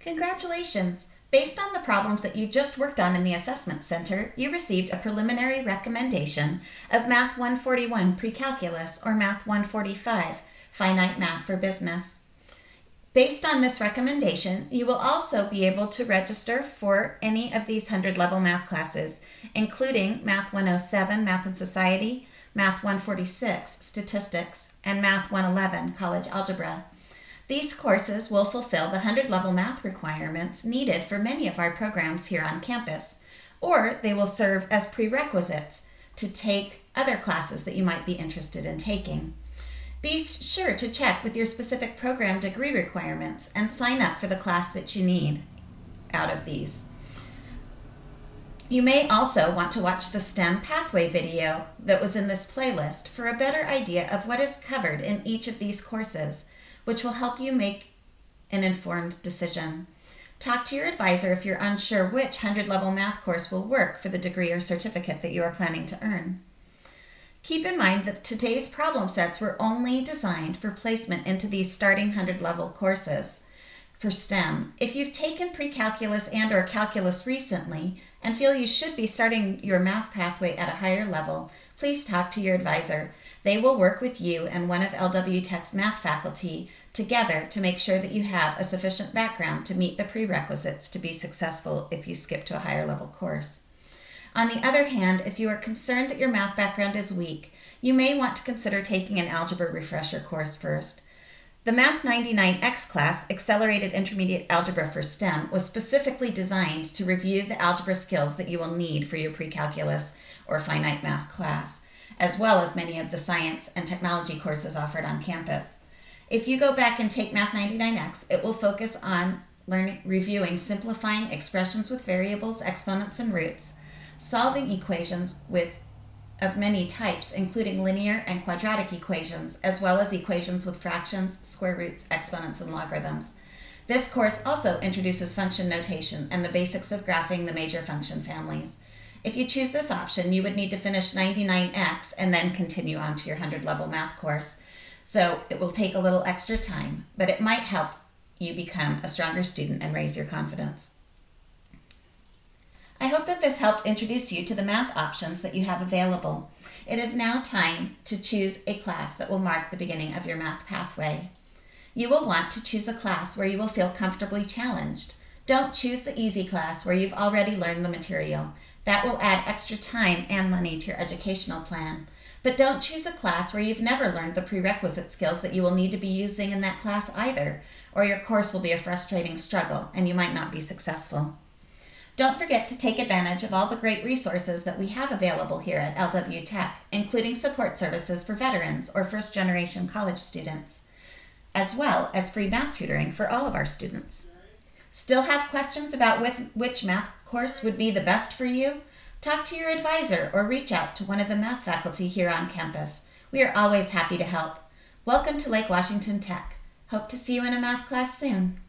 Congratulations! Based on the problems that you just worked on in the Assessment Center, you received a preliminary recommendation of Math 141 Pre-Calculus or Math 145 Finite Math for Business. Based on this recommendation, you will also be able to register for any of these 100 level math classes, including Math 107 Math and Society, Math 146 Statistics, and Math 111 College Algebra. These courses will fulfill the 100 level math requirements needed for many of our programs here on campus, or they will serve as prerequisites to take other classes that you might be interested in taking. Be sure to check with your specific program degree requirements and sign up for the class that you need out of these. You may also want to watch the STEM pathway video that was in this playlist for a better idea of what is covered in each of these courses which will help you make an informed decision. Talk to your advisor if you're unsure which 100 level math course will work for the degree or certificate that you are planning to earn. Keep in mind that today's problem sets were only designed for placement into these starting 100 level courses for STEM. If you've taken pre-calculus and or calculus recently and feel you should be starting your math pathway at a higher level, please talk to your advisor. They will work with you and one of LW Tech's math faculty together to make sure that you have a sufficient background to meet the prerequisites to be successful if you skip to a higher level course. On the other hand, if you are concerned that your math background is weak, you may want to consider taking an algebra refresher course first. The Math 99X class, Accelerated Intermediate Algebra for STEM, was specifically designed to review the algebra skills that you will need for your pre-calculus or finite math class, as well as many of the science and technology courses offered on campus. If you go back and take Math 99X, it will focus on learning, reviewing simplifying expressions with variables, exponents, and roots, solving equations with of many types, including linear and quadratic equations, as well as equations with fractions, square roots, exponents, and logarithms. This course also introduces function notation and the basics of graphing the major function families. If you choose this option, you would need to finish 99X and then continue on to your 100 level math course. So it will take a little extra time, but it might help you become a stronger student and raise your confidence. I hope that this helped introduce you to the math options that you have available. It is now time to choose a class that will mark the beginning of your math pathway. You will want to choose a class where you will feel comfortably challenged. Don't choose the easy class where you've already learned the material. That will add extra time and money to your educational plan. But don't choose a class where you've never learned the prerequisite skills that you will need to be using in that class either, or your course will be a frustrating struggle and you might not be successful. Don't forget to take advantage of all the great resources that we have available here at LW Tech, including support services for veterans or first generation college students, as well as free math tutoring for all of our students. Still have questions about which math course would be the best for you? Talk to your advisor or reach out to one of the math faculty here on campus. We are always happy to help. Welcome to Lake Washington Tech. Hope to see you in a math class soon.